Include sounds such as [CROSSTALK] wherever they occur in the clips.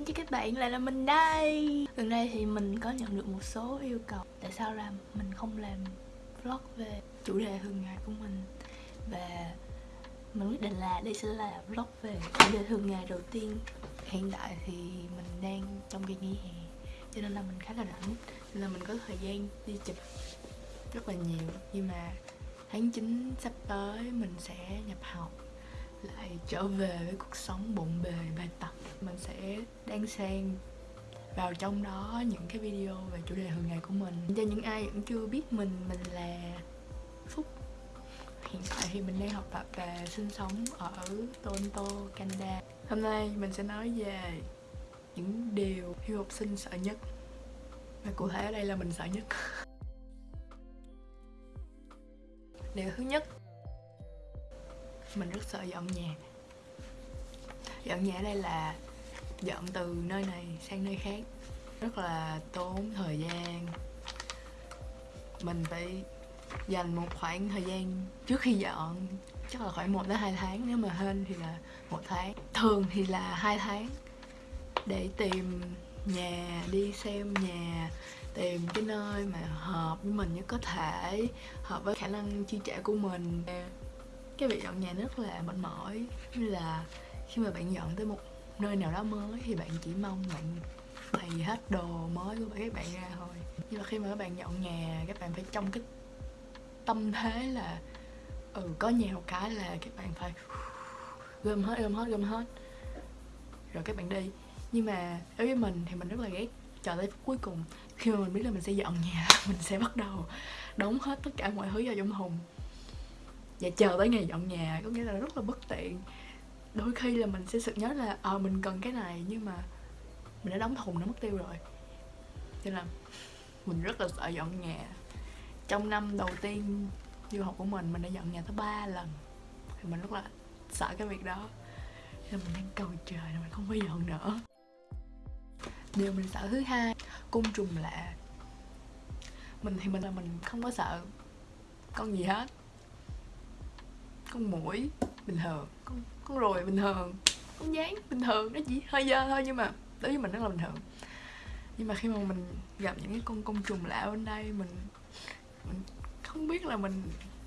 Xin chào các bạn, lại là mình đây. Gần đây thì mình có nhận được một số yêu cầu. Tại sao là mình không làm vlog về chủ đề thường ngày của mình. Và mình quyết định là đây sẽ là vlog về chủ đề thường ngày đầu tiên. Hiện tại thì mình đang trong kỳ nghỉ hè Cho nên là mình khá là rảnh. Nên là mình có thời gian đi chụp rất là nhiều. Nhưng mà tháng 9 sắp tới mình sẽ nhập học lại trở về với cuộc sống bộn bề bài tập. Mình sẽ đang xen vào trong đó những cái video về chủ đề thường ngày của mình. Cho những ai vẫn chưa biết mình mình là phúc. Hiện tại thì mình đang học tập và sinh sống ở toronto, canada. Hôm nay mình sẽ nói về những điều du học sinh sợ nhất. Và cụ thể ở đây là mình sợ nhất. [LAUGHS] Điều thứ nhất mình rất sợ dọn nhà. Dọn nhà ở đây là dọn từ nơi này sang nơi khác. Rất là tốn thời gian. Mình phải dành một khoảng thời gian trước khi dọn, chắc là khoảng 1 đến 2 tháng, nếu mà hên thì là một tháng. Thường thì là hai tháng để tìm nhà, đi xem nhà, tìm cái nơi mà hợp với mình nhất có thể, hợp với khả năng chi trả của mình cái việc dọn nhà rất là mệt mỏi. Như là khi mà bạn dọn tới một nơi nào đó mới thì bạn chỉ mong bạn bày hết đồ mới của các bạn ra thôi. Nhưng mà khi mà các bạn dọn nhà, các bạn phải trong cái tâm thế là ừ có nhà một cái là các bạn phải gom hết gom hết gom hết. Rồi các bạn đi. Nhưng mà đối với mình thì mình rất là ghét chờ tới phút cuối cùng, khi mà mình biết là mình sẽ dọn nhà, [LAUGHS] mình sẽ bắt đầu đóng hết tất cả mọi thứ vào trong thùng và chờ tới ngày dọn nhà có nghĩa là rất là bất tiện. Đôi khi là mình sẽ sự nhớ là ờ à, mình cần cái này nhưng mà mình đã đóng thùng nó mất tiêu rồi. Cho nên là mình rất là sợ dọn nhà. Trong năm đầu tiên du học của mình mình đã dọn nhà tới ba lần. Thì mình rất là sợ cái việc đó. Nên mình đang cầu trời là mình không phải dọn nữa. Điều mình sợ thứ hai côn trùng lạ. Mình thì mình là mình không có sợ con gì hết con mũi, bình thường. Con con ruồi bình thường. Con dáng, bình thường. Nó chỉ hơi dơ thôi nhưng mà đối với mình rất là bình thường. Nhưng mà khi mà mình gặp những cái con côn trùng lạ bên đây, mình mình không biết là mình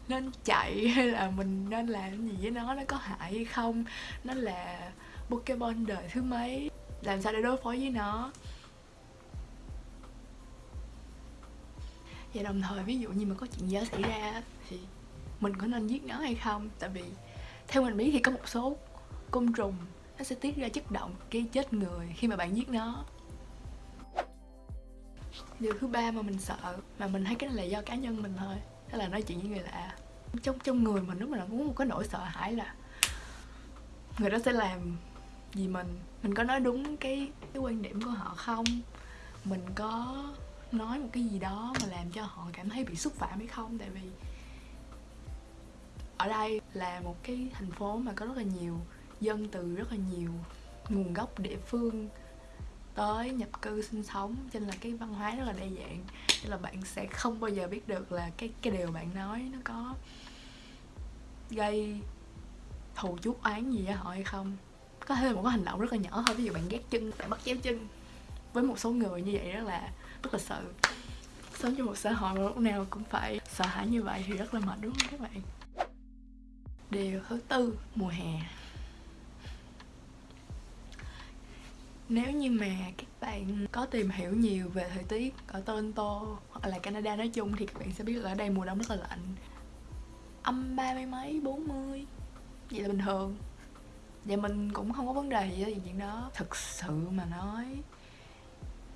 nên chạy [LAUGHS] hay là mình nên làm gì với nó nó có hại hay không. Nó là pokemon đời thứ mấy? Làm sao để đối phó với nó? Và đồng thời ví dụ như mà có chuyện gì xảy ra thì mình có nên giết nó hay không? Tại vì theo mình biết thì có một số côn trùng nó sẽ tiết ra chất động gây chết người khi mà bạn giết nó. Điều thứ ba mà mình sợ, mà mình thấy cái này là do cá nhân mình thôi, đó là nói chuyện với người lạ. Trong trong người mình lúc mà là muốn một cái nỗi sợ hãi là người đó sẽ làm gì mình? Mình có nói đúng cái cái quan điểm của họ không? Mình có nói một cái gì đó mà làm cho họ cảm thấy bị xúc phạm hay không? Tại vì ở đây là một cái thành phố mà có rất là nhiều dân từ, rất là nhiều nguồn gốc địa phương tới nhập cư sinh sống. Cho nên là cái văn hóa rất là đa dạng. Nên là bạn sẽ không bao giờ biết được là cái cái điều bạn nói nó có gây thù chuốc oán gì với họ hay không. Có thể là một cái hành động rất là nhỏ thôi. Ví dụ bạn ghét chân, bạn bắt chéo chân với một số người như vậy rất là rất là sợ. Sống trong một xã hội mà lúc nào cũng phải sợ hãi như vậy thì rất là mệt, đúng không các bạn? Điều thứ tư, mùa hè. Nếu như mà các bạn có tìm hiểu nhiều về thời tiết ở Toronto hoặc là Canada nói chung thì các bạn sẽ biết là ở đây mùa đông rất là lạnh. Âm ba mươi mấy, bốn mươi, vậy là bình thường. Và mình cũng không có vấn đề gì với chuyện đó. Thực sự mà nói,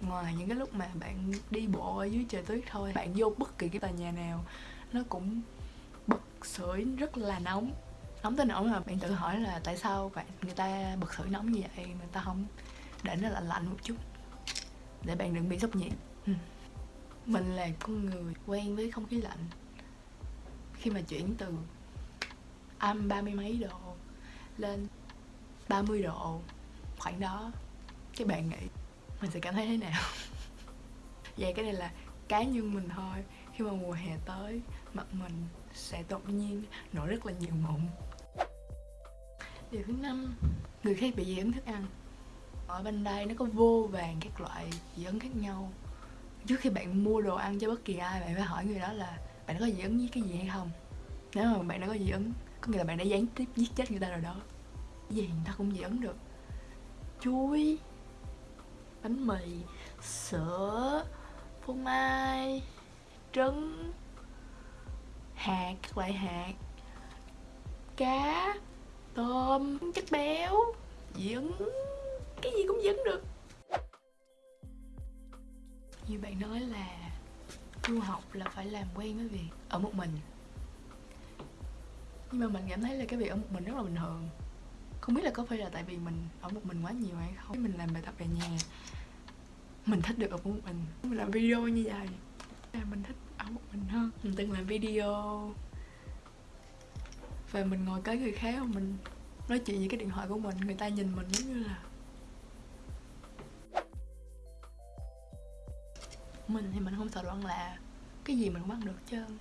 ngoài những cái lúc mà bạn đi bộ ở dưới trời tuyết thôi, bạn vô bất kỳ cái tòa nhà nào, nó cũng bật sưởi rất là nóng. Nóng tới nỗi mà bạn tự hỏi là tại sao bạn, người ta bật sưởi nóng như vậy, người ta không để nó lạnh lạnh một chút. Để bạn đừng bị sốc nhiệt. Ừ. mình là con người quen với không khí lạnh. Khi mà chuyển từ âm ba mươi mấy độ lên 30 độ khoảng đó, cái bạn nghĩ, mình sẽ cảm thấy thế nào? Vậy [LAUGHS] dạ, cái này là cá nhân mình thôi khi mà mùa hè tới, mặt mình sẽ tự nhiên nổi rất là nhiều mụn. Điều thứ năm, người khác bị dị ứng thức ăn. Ở bên đây nó có vô vàng các loại dị ứng khác nhau. Trước khi bạn mua đồ ăn cho bất kỳ ai, bạn phải hỏi người đó là bạn có dị ứng với cái gì hay không? Nếu mà bạn đã có dị ứng, có nghĩa là bạn đã gián tiếp giết chết người ta rồi đó. Gì người ta cũng dị ứng được. Chuối, bánh mì, sữa, phô mai trứng, hạt các loại hạt, cá, tôm, chất béo dị cái gì cũng dị được. Như bạn nói là du học là phải làm quen với việc ở một mình. Nhưng mà mình cảm thấy là cái việc ở một mình rất là bình thường. Không biết là có phải là tại vì mình ở một mình quá nhiều hay không? Mình làm bài tập về nhà, mình thích được ở một mình. Mình làm video như vậy, là mình thích ở một mình hơn mình từng làm video. Và mình ngồi kế người khác, mình nói chuyện với cái điện thoại của mình, người ta nhìn mình giống như là mình thì mình không sợ đoán là cái gì mình cũng ăn được trơn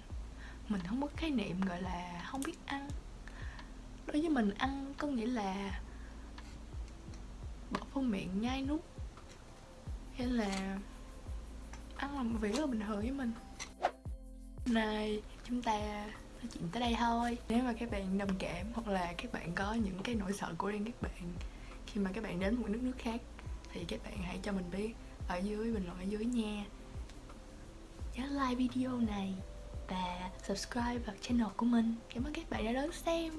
mình không có khái niệm gọi là không biết ăn. Đối với mình, ăn có nghĩa là bỏ vô miệng, nhai nuốt. Hay là ăn là một việc rất là bình thường với mình nay chúng ta nói chuyện tới đây thôi. Nếu mà các bạn đồng cảm hoặc là các bạn có những cái nỗi sợ của riêng các bạn, khi mà các bạn đến một nước nước khác, thì các bạn hãy cho mình biết ở dưới, bình luận ở dưới nha. Nhớ like video này và subscribe vào channel của mình. Cảm ơn các bạn đã đón xem.